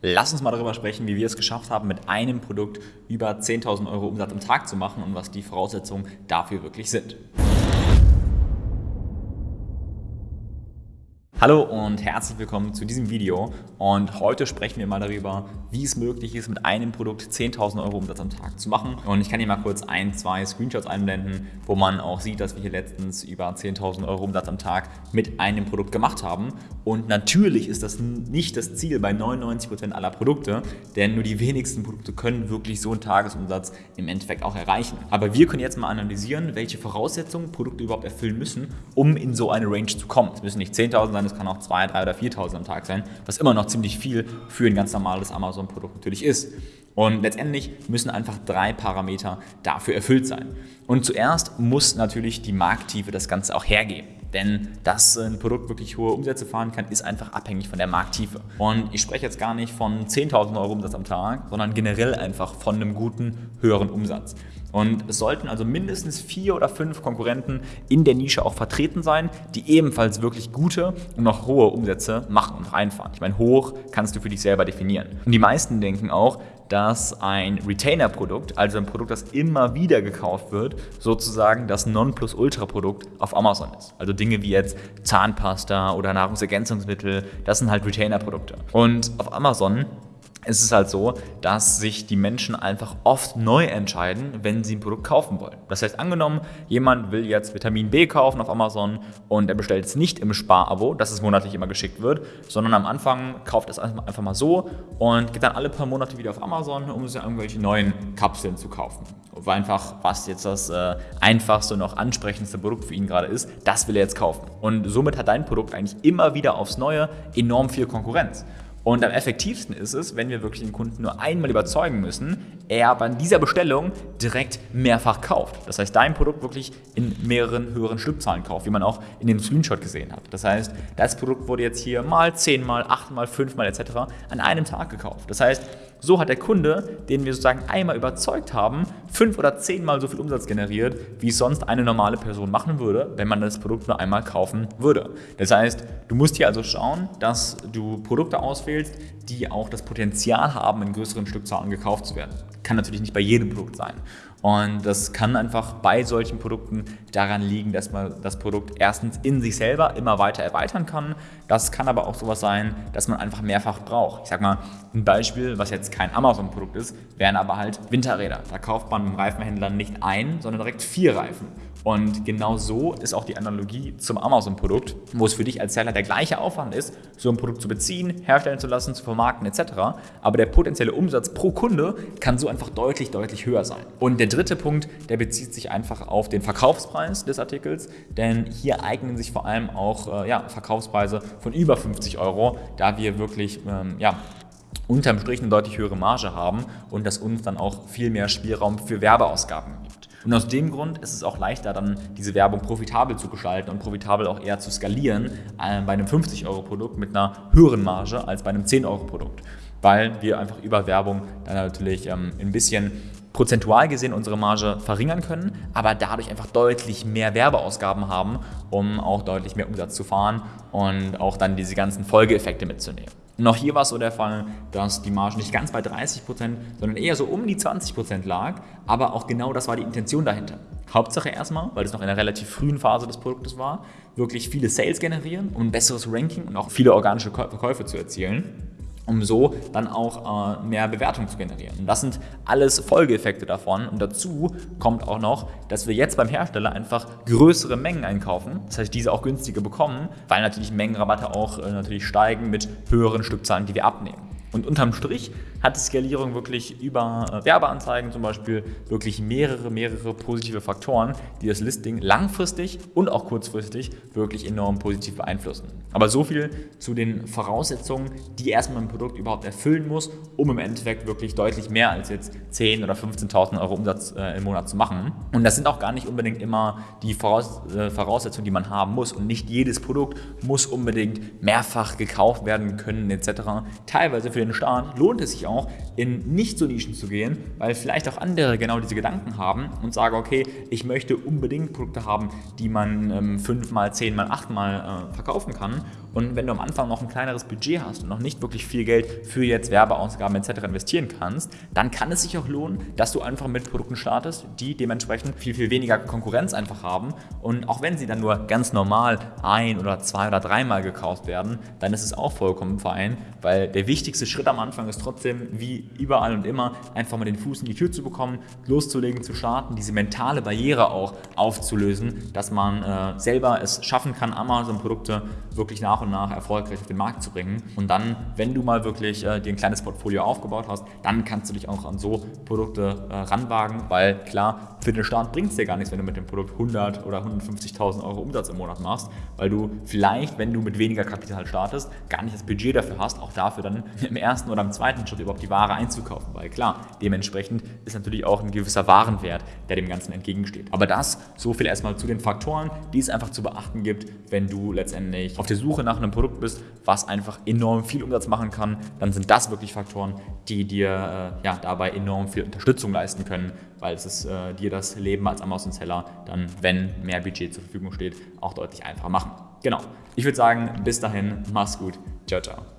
Lass uns mal darüber sprechen, wie wir es geschafft haben, mit einem Produkt über 10.000 Euro Umsatz am Tag zu machen und was die Voraussetzungen dafür wirklich sind. Hallo und herzlich willkommen zu diesem Video und heute sprechen wir mal darüber, wie es möglich ist, mit einem Produkt 10.000 Euro Umsatz am Tag zu machen. Und ich kann hier mal kurz ein, zwei Screenshots einblenden, wo man auch sieht, dass wir hier letztens über 10.000 Euro Umsatz am Tag mit einem Produkt gemacht haben. Und natürlich ist das nicht das Ziel bei 99% aller Produkte, denn nur die wenigsten Produkte können wirklich so einen Tagesumsatz im Endeffekt auch erreichen. Aber wir können jetzt mal analysieren, welche Voraussetzungen Produkte überhaupt erfüllen müssen, um in so eine Range zu kommen. Es müssen nicht 10.000 sein, es kann auch 2.000, 3.000 oder 4.000 am Tag sein, was immer noch ziemlich viel für ein ganz normales Amazon-Produkt natürlich ist. Und letztendlich müssen einfach drei Parameter dafür erfüllt sein. Und zuerst muss natürlich die Markttiefe das Ganze auch hergeben. Denn dass ein Produkt wirklich hohe Umsätze fahren kann, ist einfach abhängig von der Markttiefe. Und ich spreche jetzt gar nicht von 10.000 Euro Umsatz am Tag, sondern generell einfach von einem guten, höheren Umsatz. Und es sollten also mindestens vier oder fünf Konkurrenten in der Nische auch vertreten sein, die ebenfalls wirklich gute und noch hohe Umsätze machen und reinfahren. Ich meine, hoch kannst du für dich selber definieren. Und die meisten denken auch, dass ein Retainer-Produkt, also ein Produkt, das immer wieder gekauft wird, sozusagen das Nonplusultra-Produkt auf Amazon ist. Also Dinge wie jetzt Zahnpasta oder Nahrungsergänzungsmittel, das sind halt Retainer-Produkte. Und auf Amazon ist es halt so, dass sich die Menschen einfach oft neu entscheiden, wenn sie ein Produkt kaufen wollen. Das heißt, angenommen, jemand will jetzt Vitamin B kaufen auf Amazon und er bestellt es nicht im Spar-Abo, dass es monatlich immer geschickt wird, sondern am Anfang kauft es einfach mal so und geht dann alle paar Monate wieder auf Amazon, um sich irgendwelche neuen Kapseln zu kaufen. Weil einfach, was jetzt das äh, einfachste und auch ansprechendste Produkt für ihn gerade ist, das will er jetzt kaufen. Und somit hat dein Produkt eigentlich immer wieder aufs Neue enorm viel Konkurrenz. Und am effektivsten ist es, wenn wir wirklich den Kunden nur einmal überzeugen müssen, er an dieser Bestellung direkt mehrfach kauft. Das heißt, dein Produkt wirklich in mehreren höheren Stückzahlen kauft, wie man auch in dem Screenshot gesehen hat. Das heißt, das Produkt wurde jetzt hier mal zehnmal, achtmal, fünfmal etc. an einem Tag gekauft. Das heißt, so hat der Kunde, den wir sozusagen einmal überzeugt haben, fünf oder zehnmal so viel Umsatz generiert, wie sonst eine normale Person machen würde, wenn man das Produkt nur einmal kaufen würde. Das heißt, du musst hier also schauen, dass du Produkte auswählst, die auch das Potenzial haben, in größeren Stückzahlen gekauft zu werden. Kann natürlich nicht bei jedem Produkt sein. Und das kann einfach bei solchen Produkten daran liegen, dass man das Produkt erstens in sich selber immer weiter erweitern kann. Das kann aber auch sowas sein, dass man einfach mehrfach braucht. Ich sag mal, ein Beispiel, was jetzt kein Amazon-Produkt ist, wären aber halt Winterräder. Da kauft man beim Reifenhändler nicht ein, sondern direkt vier Reifen. Und genau so ist auch die Analogie zum Amazon-Produkt, wo es für dich als Seller der gleiche Aufwand ist, so ein Produkt zu beziehen, herstellen zu lassen, zu vermarkten etc. Aber der potenzielle Umsatz pro Kunde kann so einfach deutlich, deutlich höher sein. Und der dritte Punkt, der bezieht sich einfach auf den Verkaufspreis des Artikels, denn hier eignen sich vor allem auch äh, ja, Verkaufspreise von über 50 Euro, da wir wirklich ähm, ja, unterm Strich eine deutlich höhere Marge haben und das uns dann auch viel mehr Spielraum für Werbeausgaben gibt. Und aus dem Grund ist es auch leichter, dann diese Werbung profitabel zu gestalten und profitabel auch eher zu skalieren äh, bei einem 50-Euro-Produkt mit einer höheren Marge als bei einem 10-Euro-Produkt, weil wir einfach über Werbung dann natürlich ähm, ein bisschen prozentual gesehen unsere Marge verringern können, aber dadurch einfach deutlich mehr Werbeausgaben haben, um auch deutlich mehr Umsatz zu fahren und auch dann diese ganzen Folgeeffekte mitzunehmen. Und auch hier war es so der Fall, dass die Marge nicht ganz bei 30%, sondern eher so um die 20% lag, aber auch genau das war die Intention dahinter. Hauptsache erstmal, weil es noch in einer relativ frühen Phase des Produktes war, wirklich viele Sales generieren, um ein besseres Ranking und auch viele organische Verkäufe zu erzielen um so dann auch äh, mehr Bewertung zu generieren. Und das sind alles Folgeeffekte davon. Und dazu kommt auch noch, dass wir jetzt beim Hersteller einfach größere Mengen einkaufen, das heißt diese auch günstiger bekommen, weil natürlich Mengenrabatte auch äh, natürlich steigen mit höheren Stückzahlen, die wir abnehmen. Und unterm Strich hat die Skalierung wirklich über äh, Werbeanzeigen zum Beispiel wirklich mehrere, mehrere positive Faktoren, die das Listing langfristig und auch kurzfristig wirklich enorm positiv beeinflussen. Aber so viel zu den Voraussetzungen, die erstmal ein Produkt überhaupt erfüllen muss, um im Endeffekt wirklich deutlich mehr als jetzt 10.000 oder 15.000 Euro Umsatz äh, im Monat zu machen. Und das sind auch gar nicht unbedingt immer die Voraus äh, Voraussetzungen, die man haben muss. Und nicht jedes Produkt muss unbedingt mehrfach gekauft werden können etc. Teilweise für den Start lohnt es sich auch, in nicht so Nischen zu gehen, weil vielleicht auch andere genau diese Gedanken haben und sagen, okay, ich möchte unbedingt Produkte haben, die man ähm, fünfmal, zehnmal, achtmal äh, verkaufen kann. Und wenn du am Anfang noch ein kleineres Budget hast und noch nicht wirklich viel Geld für jetzt Werbeausgaben etc. investieren kannst, dann kann es sich auch lohnen, dass du einfach mit Produkten startest, die dementsprechend viel, viel weniger Konkurrenz einfach haben. Und auch wenn sie dann nur ganz normal ein oder zwei oder dreimal gekauft werden, dann ist es auch vollkommen fein, weil der wichtigste Schritt am Anfang ist trotzdem, wie überall und immer, einfach mal den Fuß in die Tür zu bekommen, loszulegen, zu starten, diese mentale Barriere auch aufzulösen, dass man äh, selber es schaffen kann, Amazon-Produkte wirklich nach und nach erfolgreich auf den Markt zu bringen. Und dann, wenn du mal wirklich äh, dir ein kleines Portfolio aufgebaut hast, dann kannst du dich auch an so Produkte äh, ranwagen, weil klar, für den Start bringt es dir gar nichts, wenn du mit dem Produkt 100 oder 150.000 Euro Umsatz im Monat machst, weil du vielleicht, wenn du mit weniger Kapital startest, gar nicht das Budget dafür hast, auch dafür dann im ersten oder im zweiten Schritt überhaupt die Ware einzukaufen, weil klar, dementsprechend ist natürlich auch ein gewisser Warenwert, der dem Ganzen entgegensteht. Aber das, so viel erstmal zu den Faktoren, die es einfach zu beachten gibt, wenn du letztendlich auf der Suche nach einem Produkt bist, was einfach enorm viel Umsatz machen kann, dann sind das wirklich Faktoren, die dir äh, ja, dabei enorm viel Unterstützung leisten können, weil es ist, äh, dir das Leben als Amazon-Seller dann, wenn mehr Budget zur Verfügung steht, auch deutlich einfacher machen. Genau. Ich würde sagen, bis dahin, mach's gut. Ciao, ciao.